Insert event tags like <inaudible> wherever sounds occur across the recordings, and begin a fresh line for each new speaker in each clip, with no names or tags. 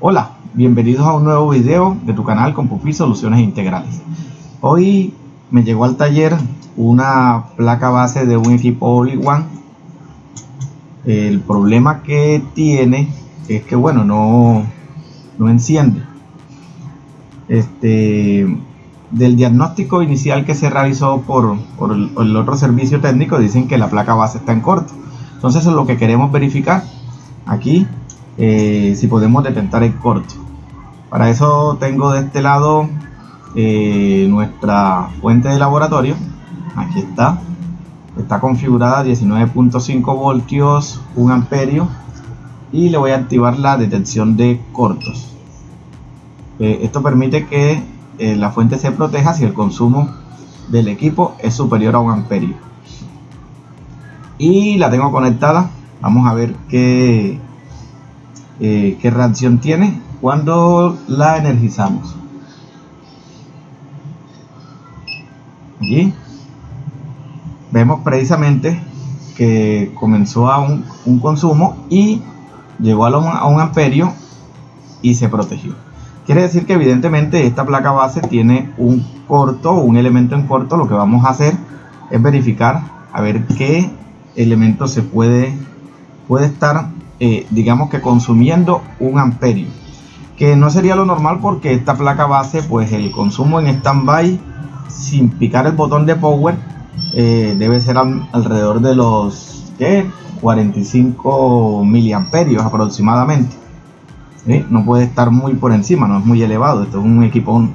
Hola, bienvenidos a un nuevo video de tu canal con Pupi Soluciones Integrales. Hoy me llegó al taller una placa base de un equipo All-in-One. El problema que tiene es que bueno, no, no enciende. Este, del diagnóstico inicial que se realizó por, por el, otro servicio técnico, dicen que la placa base está en corto. Entonces es lo que queremos verificar aquí eh, si podemos detectar el corto. Para eso tengo de este lado eh, nuestra fuente de laboratorio. Aquí está. Está configurada 19.5 voltios, 1 amperio. Y le voy a activar la detección de cortos. Eh, esto permite que eh, la fuente se proteja si el consumo del equipo es superior a 1 amperio. Y la tengo conectada. Vamos a ver qué, eh, qué reacción tiene cuando la energizamos. Allí vemos precisamente que comenzó a un, un consumo y llegó a un amperio y se protegió. Quiere decir que evidentemente esta placa base tiene un corto, un elemento en corto. Lo que vamos a hacer es verificar a ver qué elemento se puede, puede estar eh, digamos que consumiendo un amperio que no sería lo normal porque esta placa base pues el consumo en standby sin picar el botón de power eh, debe ser al, alrededor de los ¿qué? 45 miliamperios aproximadamente No puede estar muy por encima no es muy elevado esto es un equipo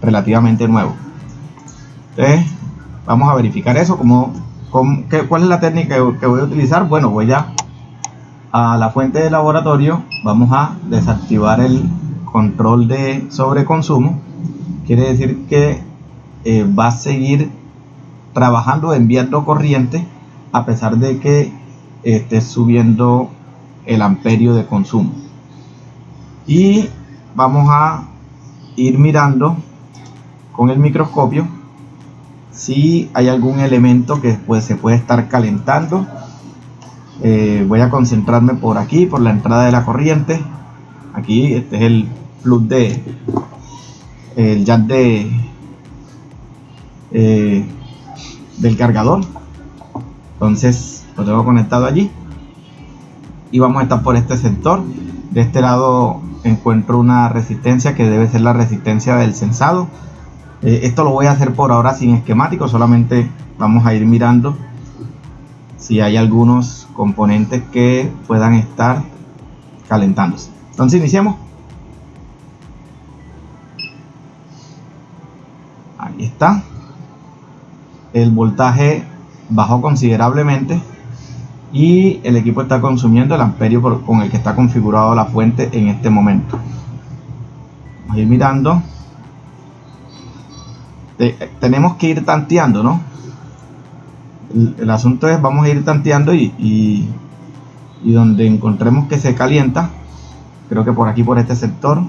relativamente nuevo. Entonces, vamos a verificar eso como, cuál es la técnica que voy a utilizar. Bueno voy a a la fuente de laboratorio vamos a desactivar el control de sobreconsumo. Quiere decir que eh, va a seguir trabajando enviando corriente a pesar de que esté subiendo el amperio de consumo y vamos a ir mirando con el microscopio si hay algún elemento que pues, se puede estar calentando. Eh, voy a concentrarme por aquí por la entrada de la corriente. Aquí este es el plug de el jack de eh, del cargador. Entonces lo tengo conectado allí. Y vamos a estar por este sector de este lado encuentro una resistencia que debe ser la resistencia del sensado eh, esto lo voy a hacer por ahora sin esquemático solamente vamos a ir mirando si hay algunos componentes que puedan estar calentándose. Entonces iniciamos. Ahí está. El voltaje bajó considerablemente y el equipo está consumiendo el amperio con el que está configurado la fuente en este momento. Vamos a ir mirando. tenemos que ir tanteando, ¿no? el, asunto es vamos a ir tanteando y, y, y, donde encontremos que se calienta creo que por aquí por este sector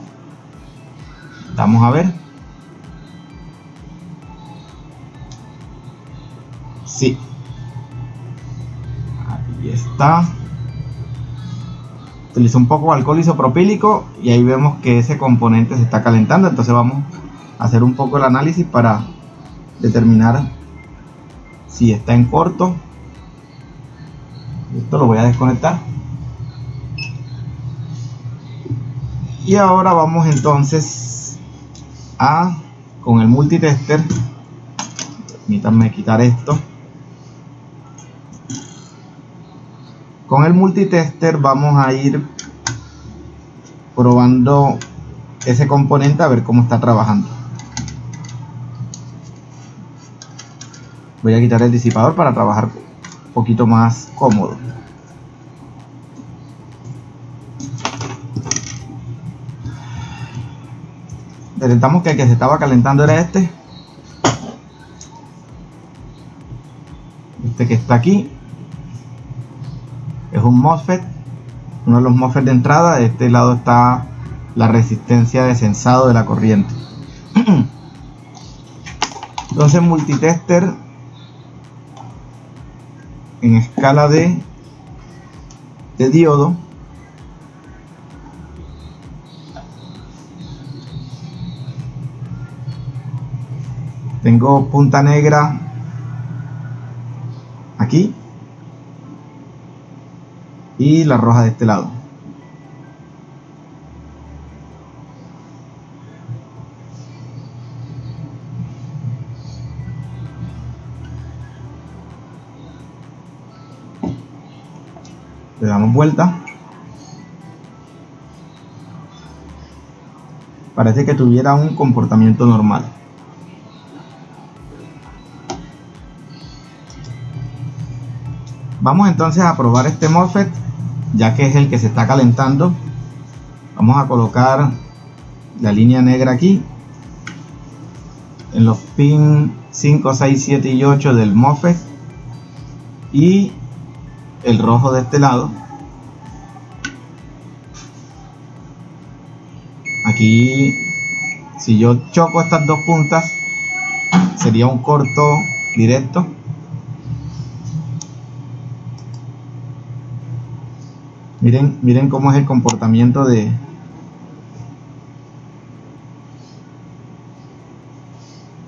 vamos a ver sí está. Utilizo un poco de alcohol isopropílico y ahí vemos que ese componente se está calentando. Entonces vamos a hacer un poco el análisis para determinar si está en corto. Esto lo voy a desconectar. Y ahora vamos entonces a con el multitester permítanme quitar esto con el multitester vamos a ir probando ese componente a ver cómo está trabajando. Voy a quitar el disipador para trabajar un poquito más cómodo. Detectamos que el que se estaba calentando era este. Este que está aquí un MOSFET uno de los MOSFET de entrada. De este lado está la resistencia de sensado de la corriente. <clears throat> Entonces multitester en escala de, de diodo. Tengo punta negra aquí y la roja de este lado. Le damos vuelta. Parece que tuviera un comportamiento normal vamos entonces a probar este MOSFET ya que es el que se está calentando. Vamos a colocar la línea negra aquí en los pin 5, 6, 7 y 8 del MOSFET y el rojo de este lado. Aquí si yo choco estas dos puntas sería un corto directo miren miren cómo es el comportamiento de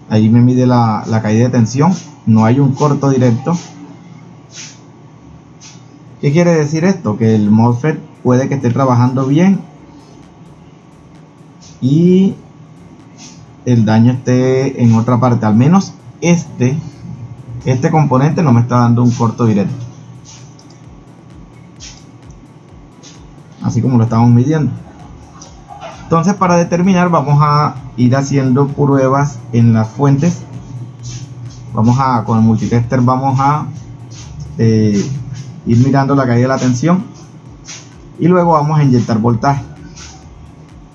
ahí me mide la, la caída de tensión no hay un corto directo ¿Qué quiere decir esto? Que el MOSFET puede que esté trabajando bien y el daño esté en otra parte. Al menos este, este componente no me está dando un corto directo. Así como lo estamos midiendo. Entonces para determinar vamos a ir haciendo pruebas en las fuentes. Vamos a, con el multitester vamos a eh, ir mirando la caída de la tensión y luego vamos a inyectar voltaje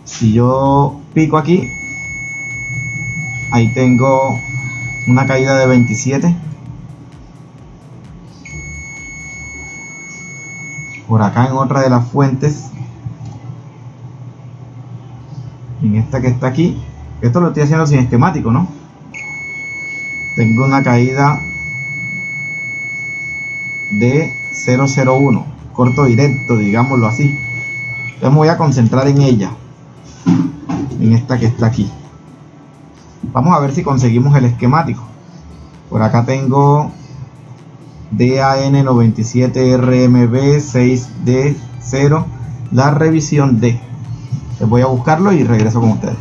si yo pico aquí ahí tengo una caída de 27 por acá en otra de las fuentes en esta que está aquí esto lo estoy haciendo sin esquemático no tengo una caída de 001 corto directo digámoslo así. Entonces me voy a concentrar en ella en esta que está aquí. Vamos a ver si conseguimos el esquemático. Por acá tengo DAN97RMB6D0 la revisión D les voy a buscarlo y regreso con ustedes.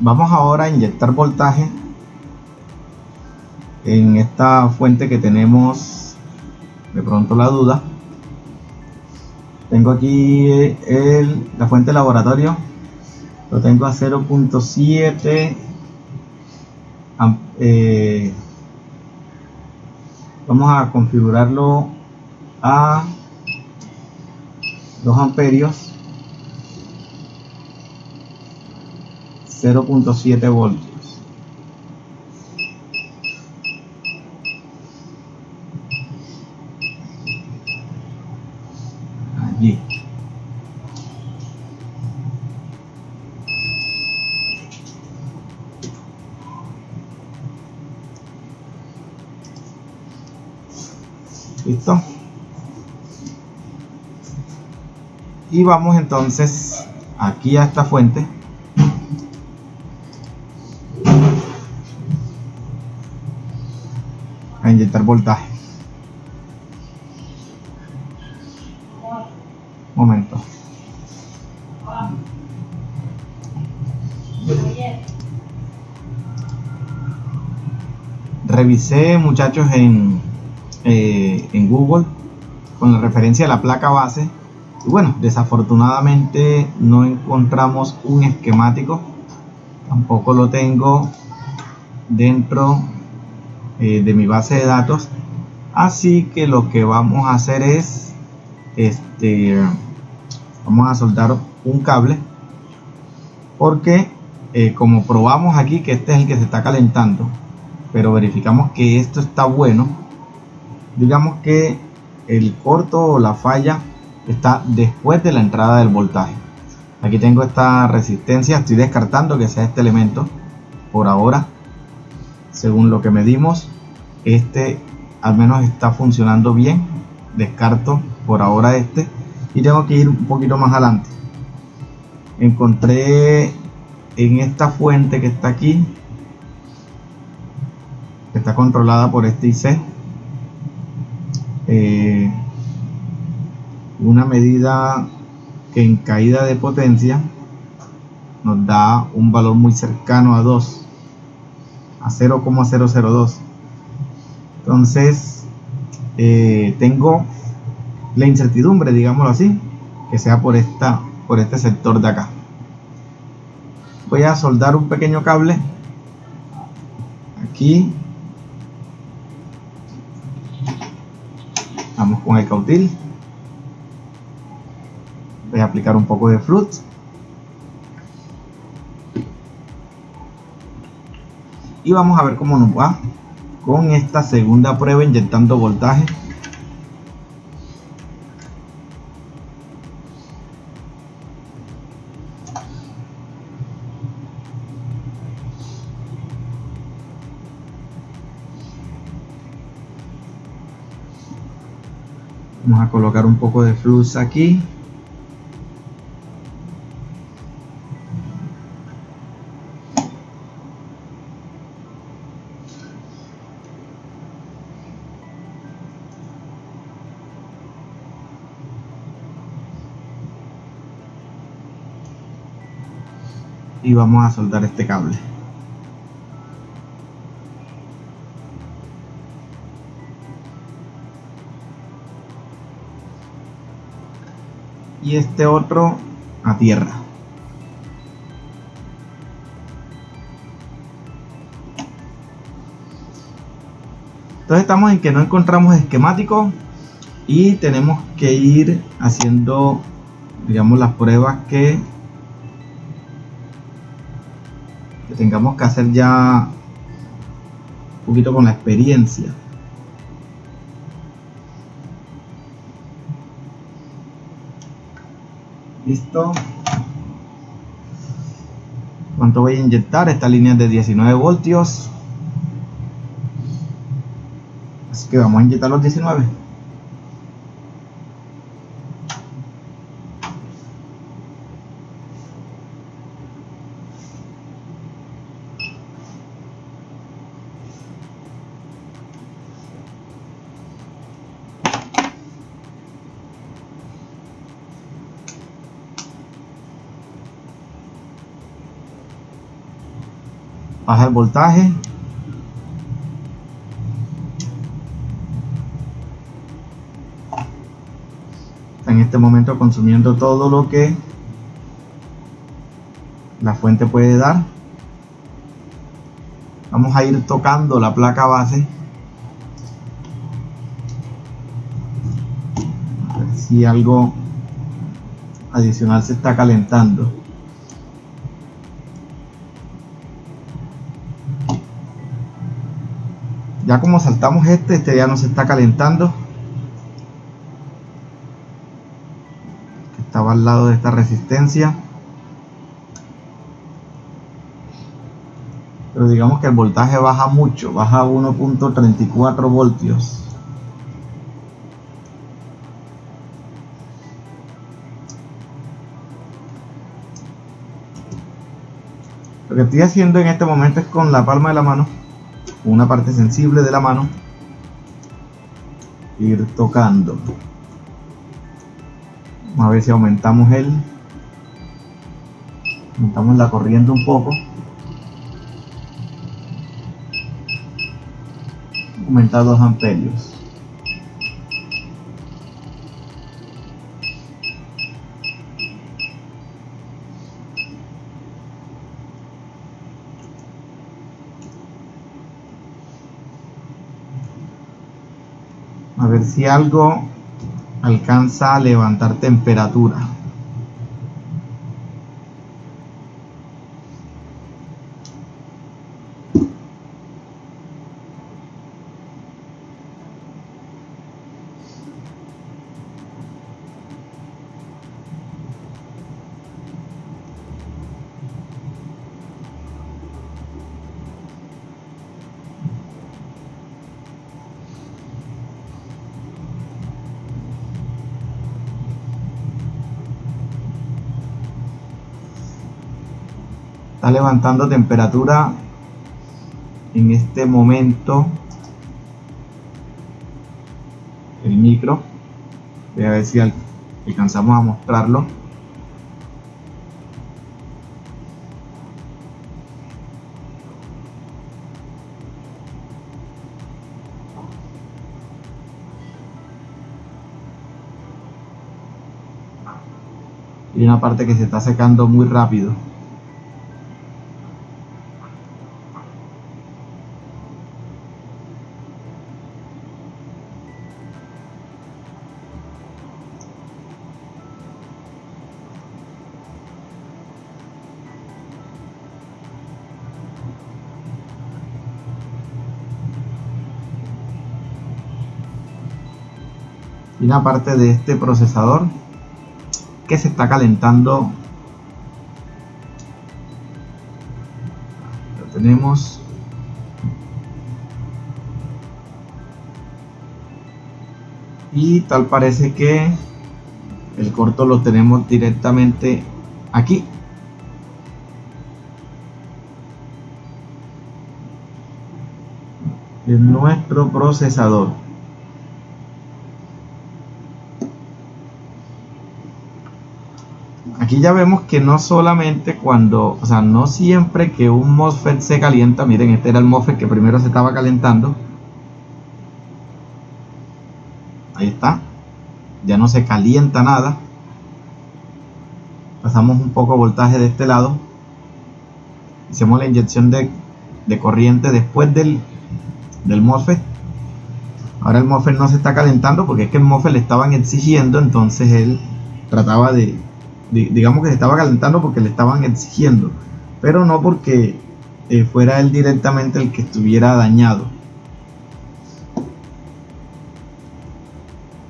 Vamos ahora a inyectar voltaje en esta fuente que tenemos de pronto la duda. Tengo aquí el, la fuente de laboratorio. Lo tengo a 0.7 eh, vamos a configurarlo a 2 amperios 0.7 voltios listo. Y vamos entonces aquí a esta fuente. A inyectar voltaje. Momento. Revisé muchachos en Google con la referencia a la placa base. Y bueno desafortunadamente no encontramos un esquemático tampoco lo tengo dentro eh, de mi base de datos. Así que lo que vamos a hacer es este vamos a soltar un cable porque eh, como probamos aquí que este es el que se está calentando pero verificamos que esto está bueno digamos que el corto o la falla está después de la entrada del voltaje. Aquí tengo esta resistencia, estoy descartando que sea este elemento por ahora. Según lo que medimos, este al menos está funcionando bien. Descarto por ahora este y tengo que ir un poquito más adelante. Encontré en esta fuente que está aquí, que está controlada por este IC, eh, una medida que en caída de potencia nos da un valor muy cercano a 2 a 0,002 entonces eh, tengo la incertidumbre digámoslo así que sea por esta por este sector de acá. Voy a soldar un pequeño cable aquí con el cautil. Voy a aplicar un poco de flux y vamos a ver cómo nos va con esta segunda prueba inyectando voltaje vamos a colocar un poco de flux aquí. Y vamos a soldar este cable y este otro a tierra entonces estamos en que no encontramos esquemático y tenemos que ir haciendo digamos las pruebas que tengamos que hacer ya un poquito con la experiencia. Listo. ¿Cuánto voy a inyectar? Esta línea es de 19 voltios. Así que vamos a inyectar los 19. Baja el voltaje. Está en este momento consumiendo todo lo que la fuente puede dar. Vamos a ir tocando la placa base. A ver si algo adicional se está calentando ya como saltamos este, este ya no se está calentando. Estaba al lado de esta resistencia. Pero digamos que el voltaje baja mucho baja a 1.34 voltios. Lo que estoy haciendo en este momento es con la palma de la mano una parte sensible de la mano ir tocando. A ver si aumentamos el aumentamos la corriente un poco. Aumentar 2 amperios si algo alcanza a levantar temperatura está levantando temperatura en este momento. El micro. Voy a ver si alcanzamos a mostrarlo. Y una parte que se está secando muy rápido una parte de este procesador que se está calentando. Lo tenemos. Y tal parece que el corto lo tenemos directamente aquí. En nuestro procesador aquí ya vemos que no solamente cuando, o sea, no siempre que un MOSFET se calienta, miren, este era el MOSFET que primero se estaba calentando. Ahí está. Ya no se calienta nada. Pasamos un poco voltaje de este lado. Hicimos la inyección de, de corriente después del, del MOSFET. Ahora el MOSFET no se está calentando porque es que el MOSFET le estaban exigiendo, entonces él trataba de, digamos que se estaba calentando porque le estaban exigiendo, pero no porque eh, fuera él directamente el que estuviera dañado.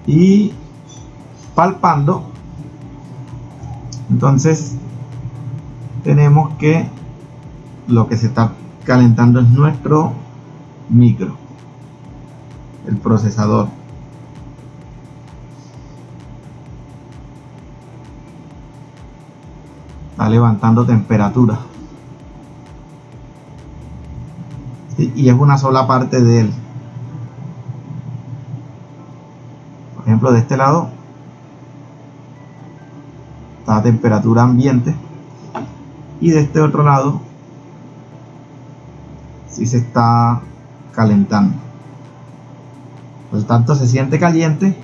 Y palpando, entonces tenemos que lo que se está calentando es nuestro micro, el procesador. Está levantando temperatura. Y es una sola parte de él. Por ejemplo de este lado está a temperatura ambiente. Y de este otro lado si se está calentando. Por tanto se siente caliente.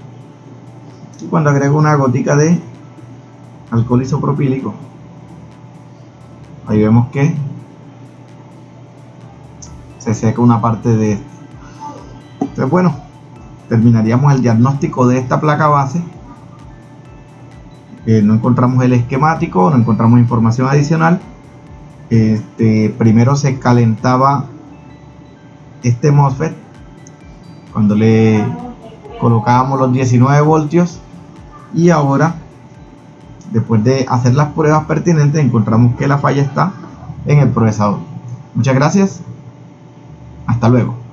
Y cuando agrego una gotica de alcohol isopropílico ahí vemos que se seca una parte de esto. Entonces bueno terminaríamos el diagnóstico de esta placa base. Eh, no encontramos el esquemático no encontramos información adicional. Este, primero se calentaba este MOSFET. Cuando le colocábamos los 19 voltios. Y ahora Después de hacer las pruebas pertinentes encontramos que la falla está en el procesador. Muchas gracias. Hasta luego.